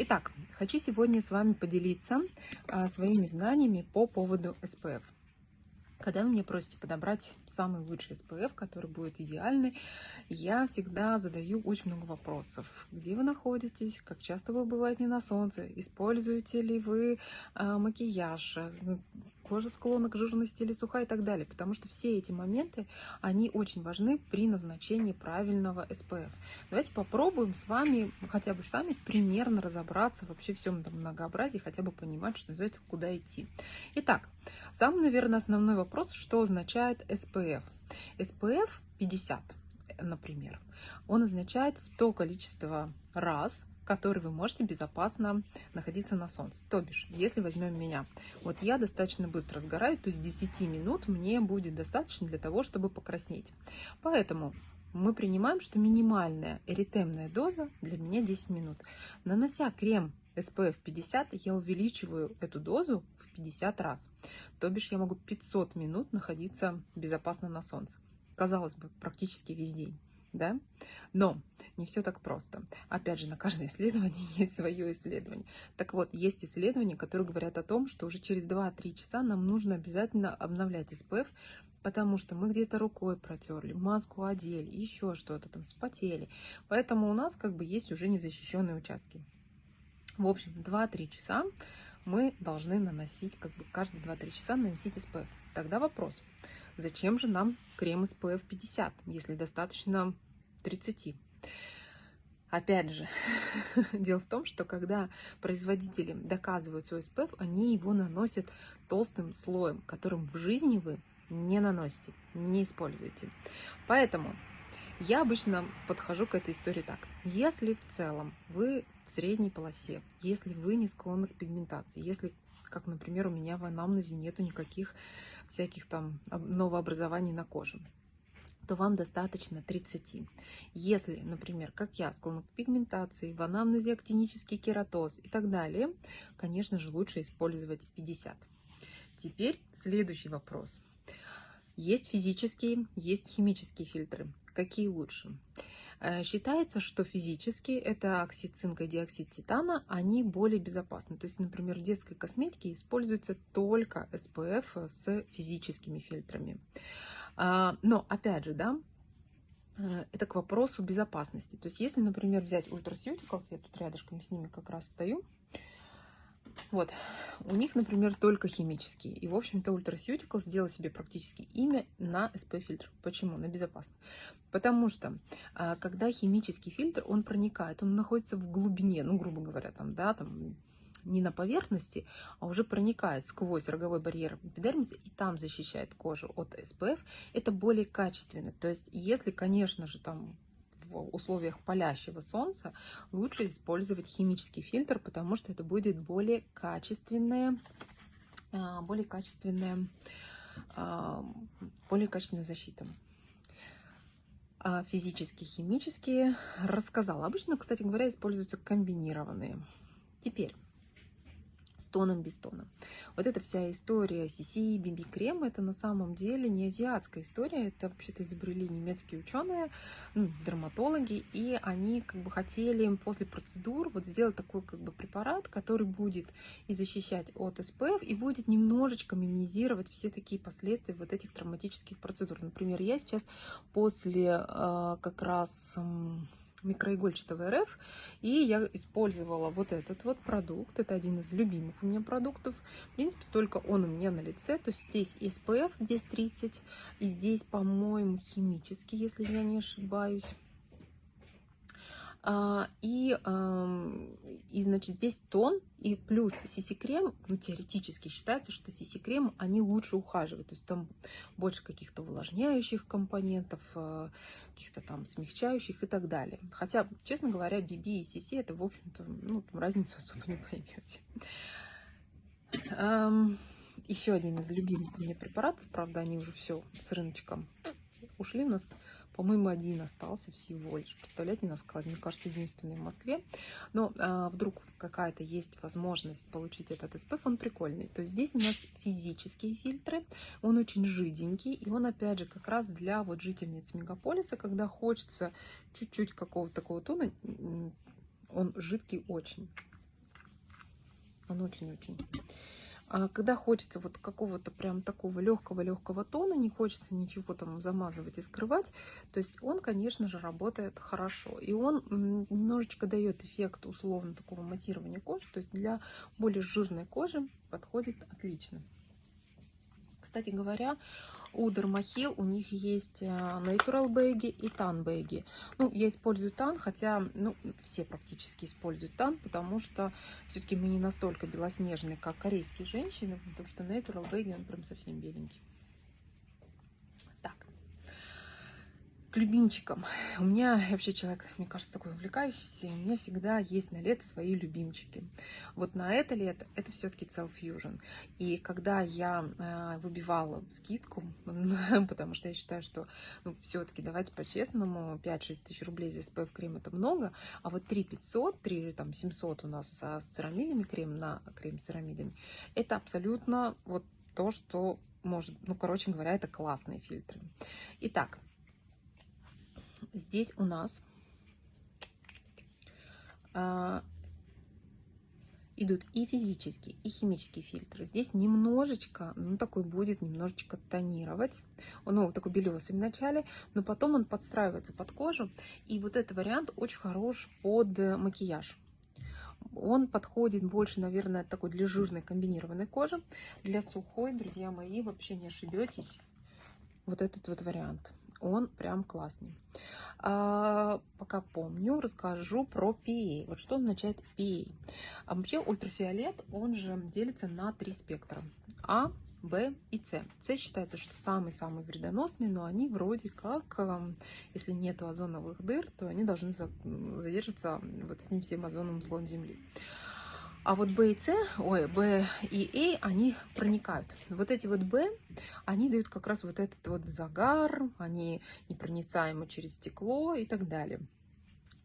Итак, хочу сегодня с вами поделиться а, своими знаниями по поводу SPF. Когда вы меня просите подобрать самый лучший SPF, который будет идеальный, я всегда задаю очень много вопросов. Где вы находитесь? Как часто вы бываете на солнце? Используете ли вы э, макияж? Кожа склонна к жирности или сухая и так далее. Потому что все эти моменты, они очень важны при назначении правильного SPF. Давайте попробуем с вами хотя бы сами примерно разобраться вообще всем этом многообразии, хотя бы понимать, что называется, куда идти. Итак, самый, наверное, основной вопрос, что означает SPF. SPF 50, например, он означает в то количество раз, который вы можете безопасно находиться на солнце. То бишь, если возьмем меня, вот я достаточно быстро сгораю, то есть 10 минут мне будет достаточно для того, чтобы покраснеть. Поэтому мы принимаем, что минимальная эритемная доза для меня 10 минут. Нанося крем SPF 50, я увеличиваю эту дозу в 50 раз. То бишь я могу 500 минут находиться безопасно на солнце. Казалось бы, практически весь день да? Но не все так просто. Опять же, на каждое исследование есть свое исследование. Так вот, есть исследования, которые говорят о том, что уже через 2-3 часа нам нужно обязательно обновлять SPF, потому что мы где-то рукой протерли, маску одели, еще что-то там, спотели. Поэтому у нас как бы есть уже незащищенные участки. В общем, 2-3 часа мы должны наносить, как бы каждые 2-3 часа наносить SPF. Тогда вопрос, Зачем же нам крем SPF 50, если достаточно 30? Опять же, дело в том, что когда производители доказывают свой SPF, они его наносят толстым слоем, которым в жизни вы не наносите, не используете. Поэтому я обычно подхожу к этой истории так. Если в целом вы в средней полосе, если вы не склонны к пигментации, если, как, например, у меня в анамнезе нету никаких всяких там новообразований на коже то вам достаточно 30. Если, например, как я, склонна к пигментации, в анамнезе актинический кератоз и так далее, конечно же, лучше использовать 50. Теперь следующий вопрос. Есть физические, есть химические фильтры. Какие лучше? Э, считается, что физически это оксид цинка и диоксид титана, они более безопасны. То есть, например, в детской косметике используется только SPF с физическими фильтрами. А, но, опять же, да, э, это к вопросу безопасности. То есть, если, например, взять Ultraceuticals, я тут рядышком с ними как раз стою, вот, у них, например, только химические. И, в общем-то, Ultraceutical сделал себе практически имя на SP-фильтр. Почему? На безопасный. Потому что, а, когда химический фильтр, он проникает, он находится в глубине, ну, грубо говоря, там, да, там, не на поверхности, а уже проникает сквозь роговой барьер эпидермиса и там защищает кожу от SPF, это более качественно. То есть, если, конечно же, там в условиях палящего солнца лучше использовать химический фильтр, потому что это будет более качественная, более качественная, более качественная защита. А физические, химические рассказала. Обычно, кстати говоря, используются комбинированные. Теперь тоном, без тона. Вот эта вся история CC, BB крем, это на самом деле не азиатская история, это вообще-то изобрели немецкие ученые, ну, дерматологи, и они как бы хотели после процедур вот сделать такой как бы препарат, который будет и защищать от СПФ, и будет немножечко минимизировать все такие последствия вот этих травматических процедур. Например, я сейчас после э, как раз... Э, микроигольчатого РФ. И я использовала вот этот вот продукт. Это один из любимых у меня продуктов. В принципе, только он у меня на лице. То есть здесь SPF, здесь 30. И здесь, по-моему, химический, если я не ошибаюсь. А, и, и, значит, здесь тон и плюс CC-крем, ну, теоретически считается, что CC-крем, они лучше ухаживают. То есть там больше каких-то увлажняющих компонентов, а, каких-то там смягчающих и так далее. Хотя, честно говоря, BB и CC, это, в общем-то, ну, там разницу особо не поймете. Еще один из любимых меня препаратов, правда, они уже все с рыночка ушли у нас по-моему, один остался всего лишь. Представляете, на складе, мне кажется, единственный в Москве. Но а, вдруг какая-то есть возможность получить этот SPF, он прикольный. То есть здесь у нас физические фильтры, он очень жиденький, и он, опять же, как раз для вот жительниц мегаполиса, когда хочется чуть-чуть какого-то такого тона, он жидкий очень. Он очень-очень. А когда хочется вот какого-то прям такого легкого-легкого тона, не хочется ничего там замазывать и скрывать, то есть он, конечно же, работает хорошо. И он немножечко дает эффект условно такого матирования кожи, то есть для более жирной кожи подходит отлично. Кстати говоря, у Dermahil у них есть э, Natural Baggy и Tan Baggy. Ну, я использую Tan, хотя ну, все практически используют Tan, потому что все-таки мы не настолько белоснежные, как корейские женщины, потому что Natural Baggy, он прям совсем беленький. к любимчикам. У меня вообще человек, мне кажется, такой увлекающийся. У меня всегда есть на лето свои любимчики. Вот на это лето это все-таки Cell Fusion. И когда я э, выбивала скидку, потому что я считаю, что ну, все-таки давайте по-честному, 5-6 тысяч рублей за SPF крем это много, а вот 3 500, 3 там 700 у нас с церамидами крем на крем с церамидами, это абсолютно вот то, что может, ну, короче говоря, это классные фильтры. Итак, здесь у нас а, идут и физические, и химические фильтры. Здесь немножечко, ну такой будет немножечко тонировать. Ну, такой белесый в начале, но потом он подстраивается под кожу. И вот этот вариант очень хорош под макияж. Он подходит больше, наверное, такой для жирной комбинированной кожи. Для сухой, друзья мои, вообще не ошибетесь. Вот этот вот вариант он прям классный. А, пока помню, расскажу про PA. Вот что означает PA. А вообще ультрафиолет, он же делится на три спектра. А, Б и С. С считается, что самый-самый вредоносный, но они вроде как, эм, если нету озоновых дыр, то они должны задержаться вот этим всем озоновым слоем Земли. А вот B и C, ой, B и A, они проникают. Вот эти вот B, они дают как раз вот этот вот загар, они непроницаемы через стекло и так далее.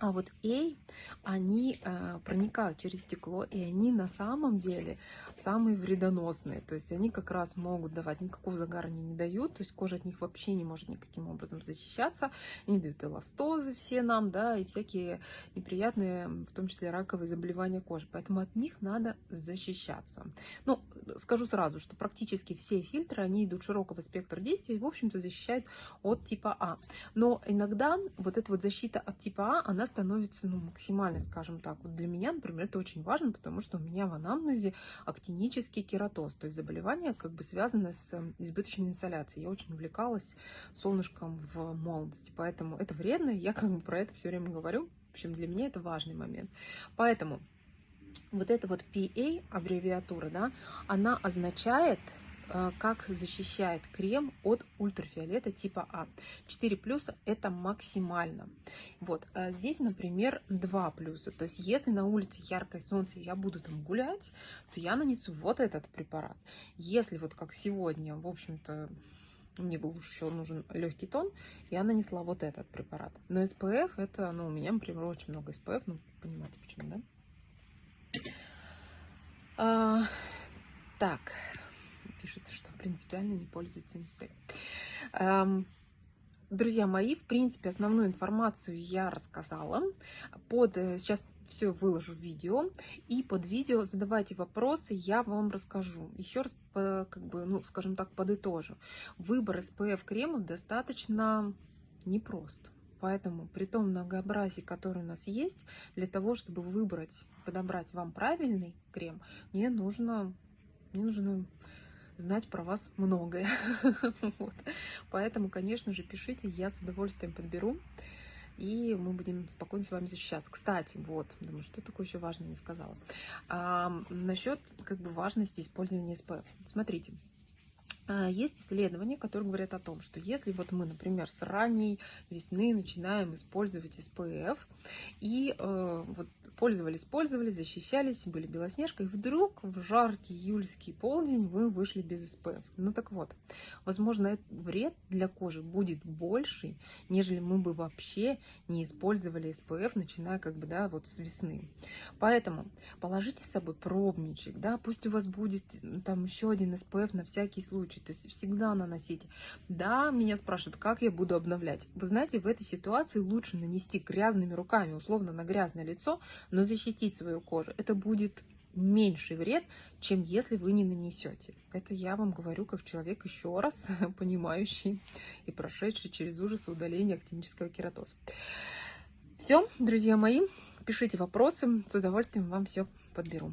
А вот A, они э, проникают через стекло, и они на самом деле самые вредоносные. То есть они как раз могут давать, никакого загара они не дают, то есть кожа от них вообще не может никаким образом защищаться. Они дают эластозы все нам, да, и всякие неприятные, в том числе раковые заболевания кожи. Поэтому от них надо защищаться. Ну, скажу сразу, что практически все фильтры, они идут широкого спектра действия и, в общем-то, защищают от типа А. Но иногда вот эта вот защита от типа А, она становится ну, максимально, скажем так. Вот для меня, например, это очень важно, потому что у меня в анамнезе актинический кератоз, то есть заболевание, как бы связанное с эм, избыточной инсоляцией. Я очень увлекалась солнышком в молодости, поэтому это вредно, я как бы про это все время говорю. В общем, для меня это важный момент. Поэтому вот эта вот PA аббревиатура, да, она означает как защищает крем от ультрафиолета типа А. 4 плюса это максимально. Вот а здесь, например, 2 плюса. То есть, если на улице яркое солнце, я буду там гулять, то я нанесу вот этот препарат. Если вот как сегодня, в общем-то, мне был еще нужен легкий тон, я нанесла вот этот препарат. Но SPF это, ну, у меня, например, очень много SPF, ну, понимаете почему, да? А, так, пишет, что принципиально не пользуется инстой. Эм, друзья мои, в принципе, основную информацию я рассказала. Под, э, сейчас все выложу в видео. И под видео задавайте вопросы, я вам расскажу. Еще раз, как бы, ну, скажем так, подытожу. Выбор SPF кремов достаточно непрост. Поэтому при том многообразии, которое у нас есть, для того, чтобы выбрать, подобрать вам правильный крем, мне нужно, мне нужно знать про вас многое. вот. Поэтому, конечно же, пишите, я с удовольствием подберу. И мы будем спокойно с вами защищаться. Кстати, вот, думаю, что такое еще важное не сказала. А, насчет как бы важности использования SPF. Смотрите, а, есть исследования, которые говорят о том, что если вот мы, например, с ранней весны начинаем использовать SPF и э, вот пользовались, пользовались, защищались, были белоснежкой, вдруг в жаркий июльский полдень вы вышли без SPF. Ну так вот, возможно, вред для кожи будет больше, нежели мы бы вообще не использовали SPF, начиная как бы, да, вот с весны. Поэтому положите с собой пробничек, да, пусть у вас будет там еще один SPF на всякий случай, то есть всегда наносите. Да, меня спрашивают, как я буду обновлять. Вы знаете, в этой ситуации лучше нанести грязными руками, условно, на грязное лицо, но защитить свою кожу. Это будет меньший вред, чем если вы не нанесете. Это я вам говорю как человек еще раз понимающий и прошедший через ужасы удаления актинического кератоза. Все, друзья мои, пишите вопросы, с удовольствием вам все подберу.